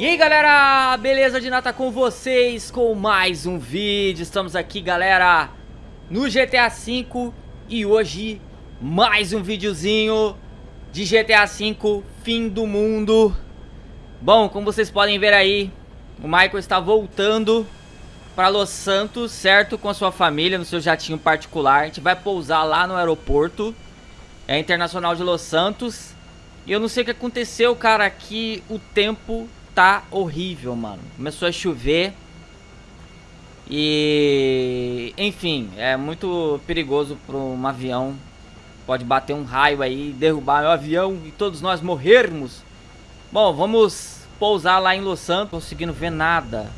E aí galera, beleza de nata com vocês com mais um vídeo, estamos aqui galera no GTA V e hoje mais um videozinho de GTA V fim do mundo. Bom, como vocês podem ver aí, o Michael está voltando para Los Santos, certo? Com a sua família, no seu jatinho particular, a gente vai pousar lá no aeroporto. É Internacional de Los Santos. E eu não sei o que aconteceu cara, aqui o tempo tá horrível, mano. Começou a chover. E... Enfim, é muito perigoso para um avião. Pode bater um raio aí, derrubar o avião e todos nós morrermos. Bom, vamos pousar lá em Los Santos. Conseguindo ver nada.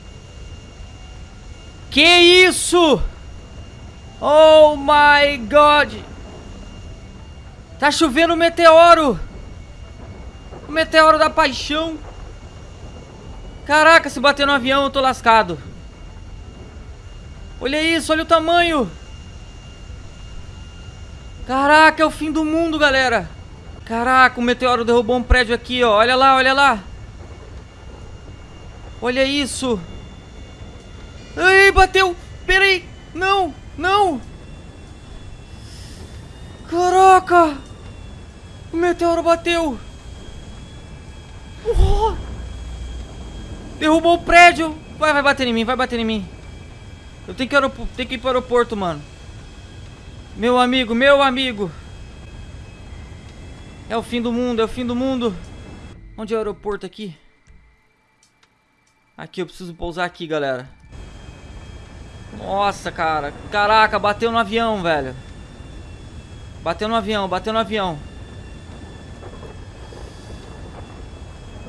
Que isso? Oh my God. Tá chovendo um meteoro. O meteoro da paixão. Caraca, se bater no avião eu tô lascado. Olha isso, olha o tamanho. Caraca, é o fim do mundo, galera. Caraca, o meteoro derrubou um prédio aqui, ó. Olha lá, olha lá. Olha isso. Ai, bateu. Pera aí. Não, não. Caraca. O meteoro bateu. Oh. Derrubou o prédio. Vai, vai bater em mim, vai bater em mim. Eu tenho que, tenho que ir para o aeroporto, mano. Meu amigo, meu amigo. É o fim do mundo, é o fim do mundo. Onde é o aeroporto aqui? Aqui, eu preciso pousar aqui, galera. Nossa, cara. Caraca, bateu no avião, velho. Bateu no avião, bateu no avião.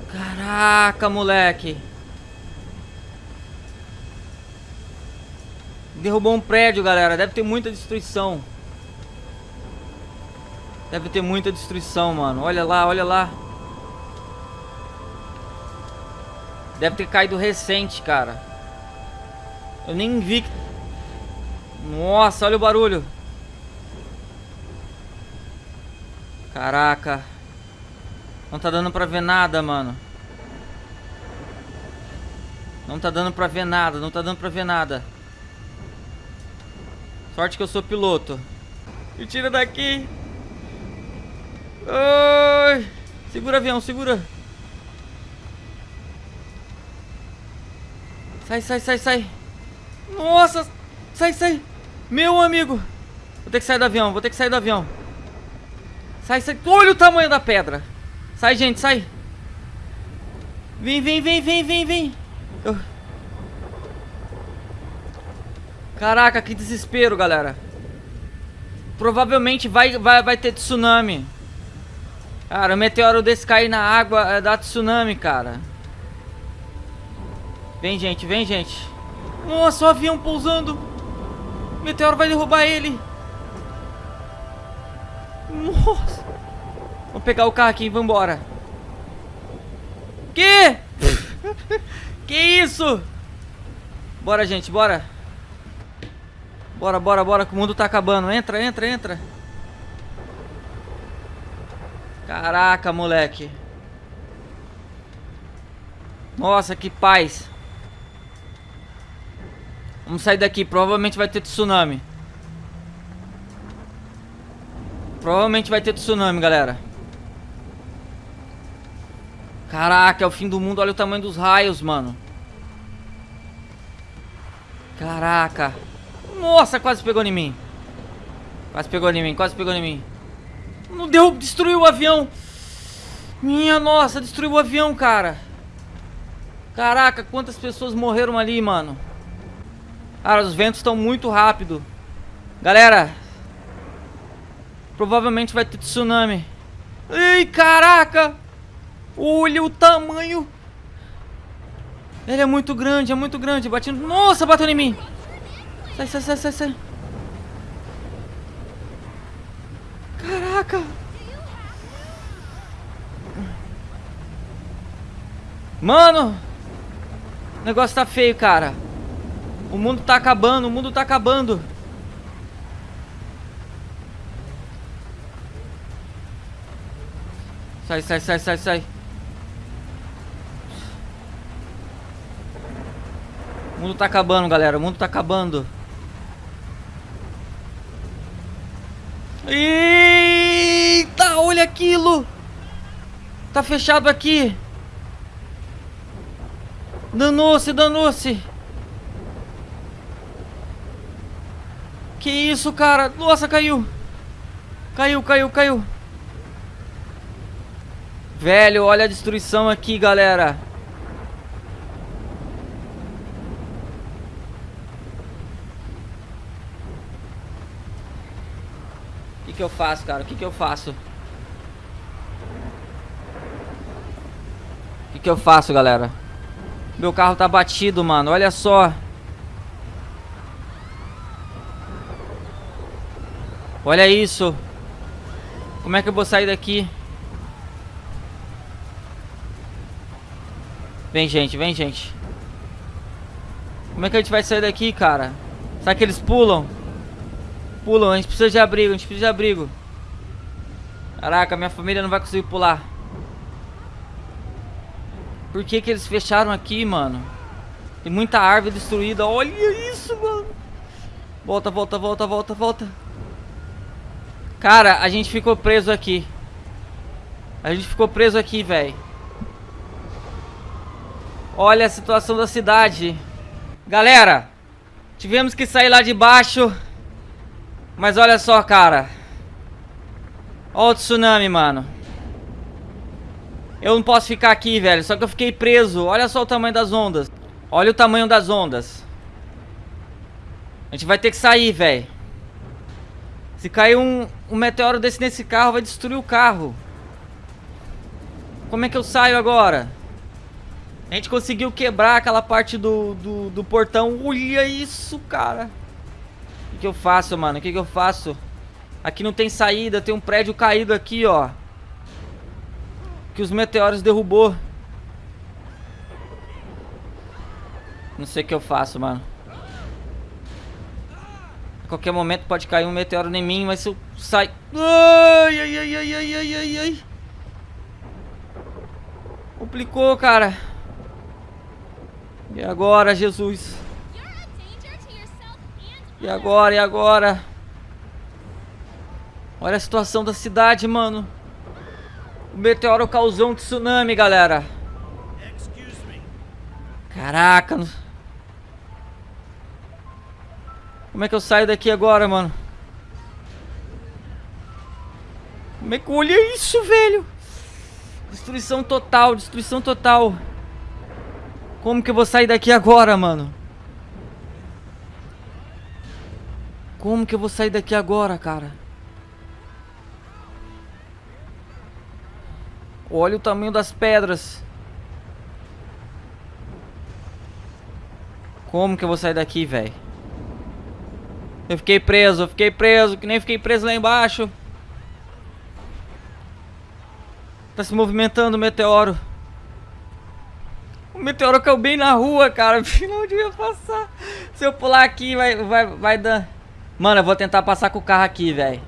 Caraca, moleque. Derrubou um prédio, galera. Deve ter muita destruição. Deve ter muita destruição, mano. Olha lá, olha lá. Deve ter caído recente, cara. Eu nem vi. Nossa, olha o barulho. Caraca. Não tá dando pra ver nada, mano. Não tá dando pra ver nada, não tá dando pra ver nada. Sorte que eu sou piloto. Me tira daqui. Ai. Segura, avião, segura. Sai, sai, sai, sai. Nossa. Sai, sai. Meu amigo. Vou ter que sair do avião, vou ter que sair do avião. Sai, sai. Olha o tamanho da pedra. Sai, gente, sai. Vem, vem, vem, vem, vem, vem. Eu... Caraca, que desespero, galera. Provavelmente vai, vai, vai ter tsunami. Cara, o meteoro desse cair na água é dá tsunami, cara. Vem, gente, vem, gente. Nossa, o avião pousando. O meteoro vai derrubar ele. Nossa. Vamos pegar o carro aqui e vamos embora. Que? que isso? Bora, gente, bora. Bora, bora, bora, que o mundo tá acabando. Entra, entra, entra. Caraca, moleque. Nossa, que paz. Vamos sair daqui. Provavelmente vai ter tsunami. Provavelmente vai ter tsunami, galera. Caraca, é o fim do mundo. Olha o tamanho dos raios, mano. Caraca. Nossa, quase pegou em mim. Quase pegou em mim, quase pegou em mim. Não deu, destruiu o avião. Minha nossa, destruiu o avião, cara. Caraca, quantas pessoas morreram ali, mano. Cara, os ventos estão muito rápido. Galera. Provavelmente vai ter tsunami. Ei, caraca. Olha o tamanho. Ele é muito grande, é muito grande. Batendo. Nossa, bateu em mim. Sai, sai, sai, sai, sai. Caraca. Mano. O negócio tá feio, cara. O mundo tá acabando, o mundo tá acabando. Sai, sai, sai, sai, sai. O mundo tá acabando, galera. O mundo tá acabando. Eita, olha aquilo. Tá fechado aqui. Danou-se, danou-se. Que isso, cara? Nossa, caiu. Caiu, caiu, caiu. Velho, olha a destruição aqui, galera. Que, eu faço, cara? O que, que eu faço? O que, que eu faço, galera? Meu carro tá batido, mano. Olha só. Olha isso. Como é que eu vou sair daqui? Vem, gente. Vem, gente. Como é que a gente vai sair daqui, cara? Será que eles pulam? Pulam. A gente precisa de abrigo. A gente precisa de abrigo. Caraca, minha família não vai conseguir pular. Por que que eles fecharam aqui, mano? Tem muita árvore destruída. Olha isso, mano. Volta, volta, volta, volta, volta. Cara, a gente ficou preso aqui. A gente ficou preso aqui, velho. Olha a situação da cidade. Galera, tivemos que sair lá de baixo. Mas olha só, cara. Olha o tsunami, mano. Eu não posso ficar aqui, velho. Só que eu fiquei preso. Olha só o tamanho das ondas. Olha o tamanho das ondas. A gente vai ter que sair, velho. Se cair um, um meteoro desse nesse carro, vai destruir o carro. Como é que eu saio agora? A gente conseguiu quebrar aquela parte do, do, do portão. Olha isso, cara. O que, eu faço, mano? O que, que eu faço? Aqui não tem saída. Tem um prédio caído aqui, ó que os meteoros derrubou. Não sei o que eu faço, mano. A qualquer momento pode cair um meteoro em mim, mas se eu sair... Ai, ai, ai, ai, ai, ai, ai, ai. Complicou, cara. E agora, Jesus? E agora, e agora? Olha a situação da cidade, mano. O meteoro causou um tsunami, galera. Caraca. Como é que eu saio daqui agora, mano? Como é que olha isso, velho? Destruição total, destruição total. Como que eu vou sair daqui agora, mano? Como que eu vou sair daqui agora, cara? Olha o tamanho das pedras. Como que eu vou sair daqui, velho? Eu fiquei preso, eu fiquei preso, que nem fiquei preso lá embaixo. Tá se movimentando o meteoro. O meteoro caiu bem na rua, cara. Não devia passar. Se eu pular aqui, vai, vai, vai dar... Mano, eu vou tentar passar com o carro aqui, velho.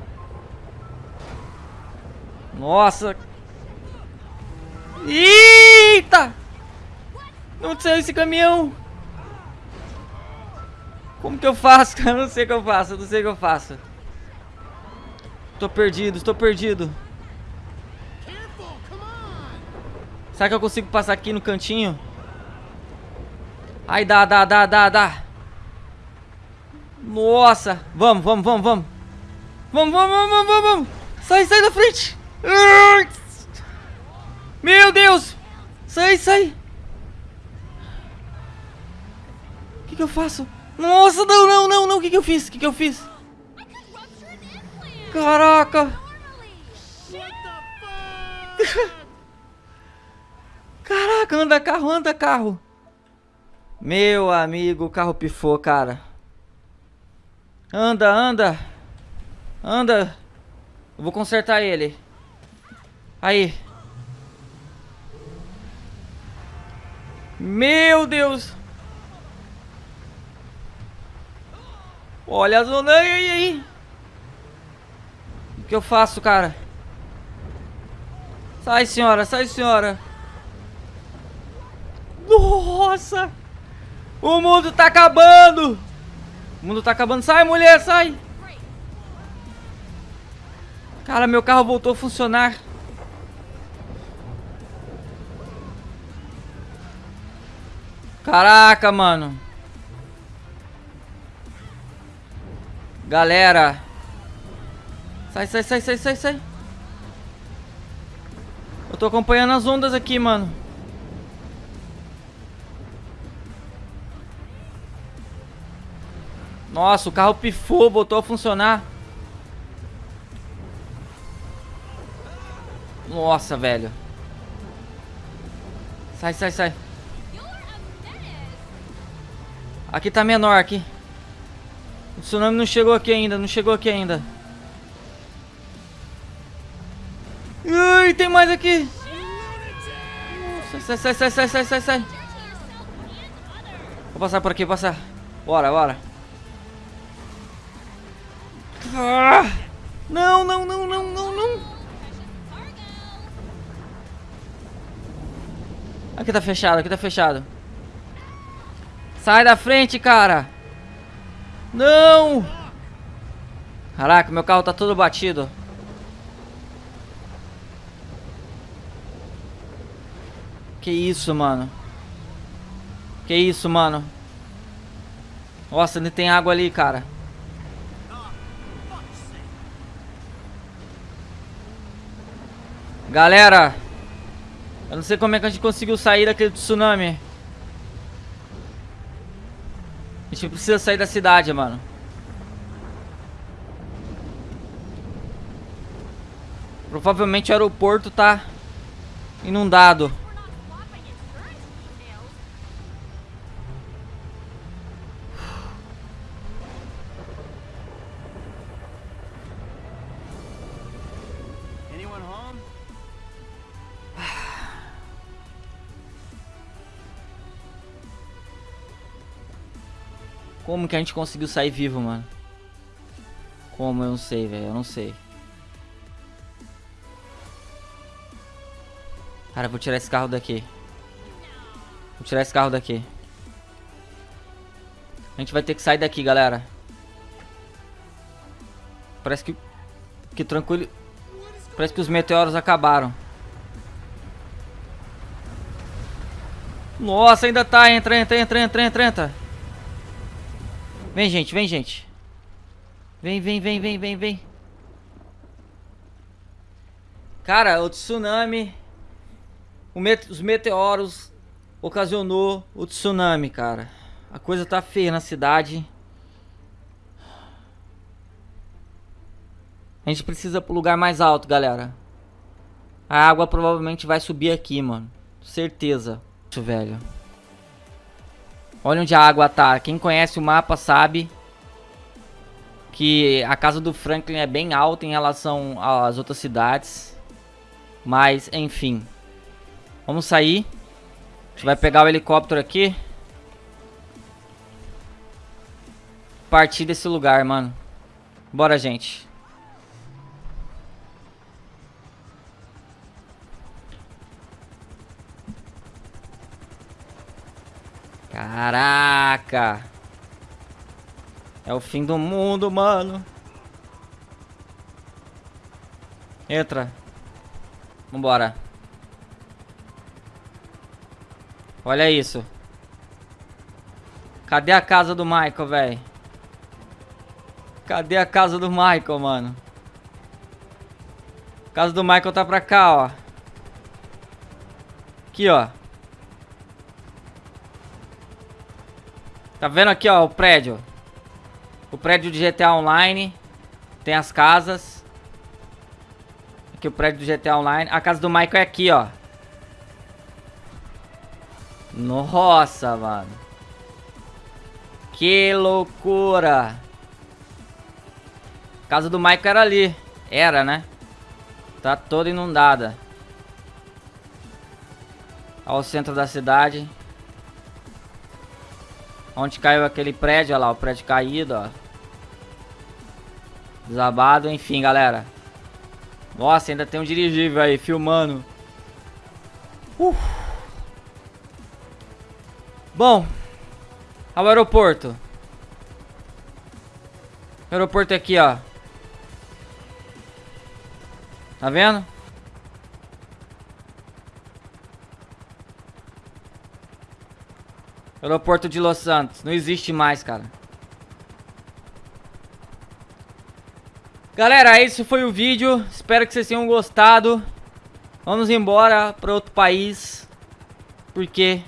Nossa, Eita! Não saiu esse caminhão? Como que eu faço, cara? Não sei o que eu faço, não sei o que eu faço. Tô perdido, estou perdido. Será que eu consigo passar aqui no cantinho? Ai, dá, dá, dá, dá, dá. Nossa. Vamos, vamos, vamos, vamos. Vamos, vamos, vamos, vamos, vamos. Sai, sai da frente. Meu Deus! Sai, sai! O que, que eu faço? Nossa, não, não, não, não! O que, que eu fiz? O que, que eu fiz? Caraca! Caraca, anda carro, anda carro! Meu amigo, o carro pifou, cara. Anda, anda! Anda! Eu vou consertar ele. Aí. Meu Deus! Olha a zona aí, aí. O que eu faço, cara? Sai, senhora, sai, senhora. Nossa! O mundo tá acabando! O mundo tá acabando. Sai, mulher, sai! Cara, meu carro voltou a funcionar. Caraca, mano. Galera. Sai, sai, sai, sai, sai, sai. Eu tô acompanhando as ondas aqui, mano. Nossa, o carro pifou, botou a funcionar. Nossa, velho. Sai, sai, sai. Aqui tá menor, aqui. O tsunami não chegou aqui ainda, não chegou aqui ainda. Ui, tem mais aqui. Sai, sai, sai, sai, sai, sai, sai. Vou passar por aqui, passar. Bora, bora. Ah! Não, não, não, não, não, não. Aqui tá fechado, aqui tá fechado. Sai da frente, cara. Não! Caraca, meu carro tá todo batido. Que isso, mano? Que isso, mano? Nossa, ainda tem água ali, cara. Galera, eu não sei como é que a gente conseguiu sair daquele tsunami. A gente precisa sair da cidade, mano. Provavelmente o aeroporto tá inundado. Como que a gente conseguiu sair vivo, mano? Como? Eu não sei, velho. Eu não sei. Cara, vou tirar esse carro daqui. Vou tirar esse carro daqui. A gente vai ter que sair daqui, galera. Parece que... Que tranquilo... Parece que os meteoros acabaram. Nossa, ainda tá. Entra, entra, entra, entra, entra, entra. Vem, gente, vem, gente. Vem, vem, vem, vem, vem, vem. Cara, o tsunami... O met os meteoros ocasionou o tsunami, cara. A coisa tá feia na cidade. A gente precisa pro lugar mais alto, galera. A água provavelmente vai subir aqui, mano. Certeza. Isso, velho. Olha onde a água tá. Quem conhece o mapa sabe que a casa do Franklin é bem alta em relação às outras cidades. Mas, enfim. Vamos sair. A gente vai pegar o helicóptero aqui. Partir desse lugar, mano. Bora, gente. Caraca! É o fim do mundo, mano. Entra. Vambora. Olha isso. Cadê a casa do Michael, velho? Cadê a casa do Michael, mano? A casa do Michael tá pra cá, ó. Aqui, ó. Tá vendo aqui, ó, o prédio? O prédio de GTA Online. Tem as casas. Aqui o prédio do GTA Online. A casa do Michael é aqui, ó. Nossa, mano. Que loucura. A casa do Michael era ali. Era, né? Tá toda inundada. Ao centro da cidade. Onde caiu aquele prédio, olha lá, o prédio caído, ó. Desabado, enfim, galera. Nossa, ainda tem um dirigível aí, filmando. Uh. Bom, Olha o aeroporto. O aeroporto é aqui, ó. Tá vendo? Aeroporto de Los Santos. Não existe mais, cara. Galera, esse foi o vídeo. Espero que vocês tenham gostado. Vamos embora para outro país. Porque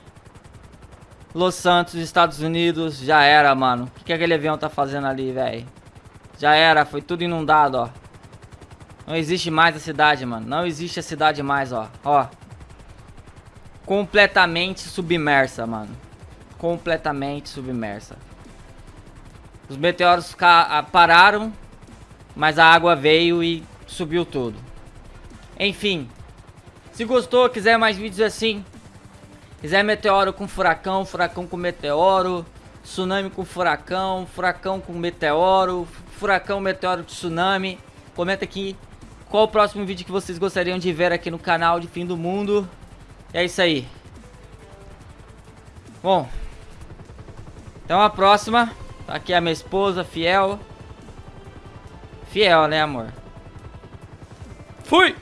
Los Santos, Estados Unidos, já era, mano. O que, que aquele avião tá fazendo ali, velho? Já era, foi tudo inundado, ó. Não existe mais a cidade, mano. Não existe a cidade mais, ó. Ó. Completamente submersa, mano completamente submersa. Os meteoros pararam, mas a água veio e subiu tudo. Enfim, se gostou, quiser mais vídeos assim, quiser meteoro com furacão, furacão com meteoro, tsunami com furacão, furacão com meteoro, furacão, meteoro, tsunami, comenta aqui qual o próximo vídeo que vocês gostariam de ver aqui no canal de Fim do Mundo. E é isso aí. Bom, então a próxima, tá aqui a minha esposa, fiel. Fiel, né amor? Fui!